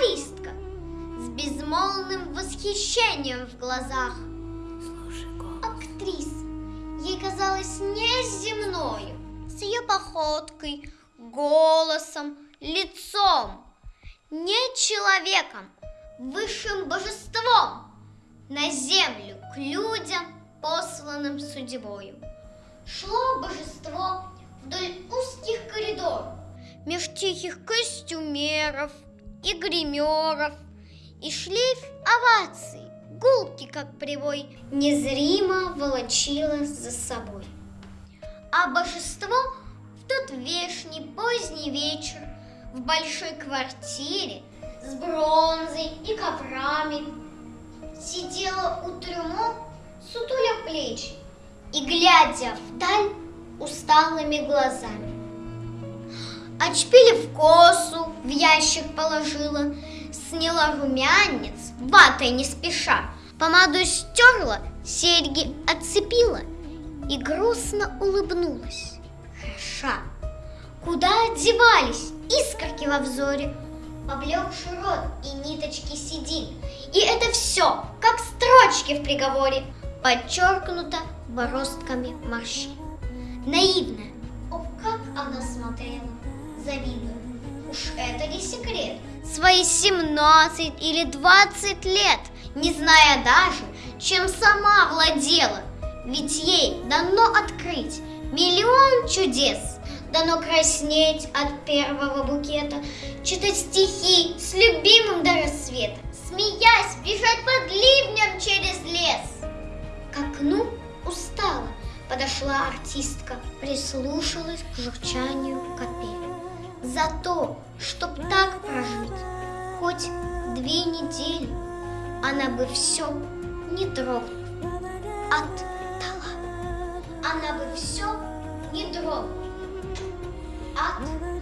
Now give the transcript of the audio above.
журналистка с безмолвным восхищением в глазах. Актриса ей казалась неземною, с ее походкой, голосом, лицом, не человеком, высшим божеством, на землю к людям, посланным судьбою. Шло божество вдоль узких меж тихих костюмеров и гримеров, и шлейф оваций, гулки, как привой, незримо волочило за собой. А божество в тот вешний поздний вечер в большой квартире с бронзой и коврами сидела у трюмо, сутуля плечи и глядя вдаль усталыми глазами. Отшпилив косу, в ящик положила, сняла румянец, ватой не спеша, помаду стерла, серьги отцепила и грустно улыбнулась. Хороша. Куда одевались искорки во взоре, поблекший рот и ниточки седин. И это все, как строчки в приговоре, подчеркнуто бороздками морщин. Наивная, о, как она смотрела, завидуя. Уж это не секрет. Свои 17 или 20 лет, не зная даже, чем сама владела. Ведь ей дано открыть миллион чудес, дано краснеть от первого букета, читать стихи с любимым до рассвета, смеясь, бежать под ливнем через лес. К окну устала, подошла артистка, прислушалась к журчанию капель. За то, чтоб так прожить, хоть две недели, она бы все не дрогнула, отдала. Она бы все не дрогнула, отдала.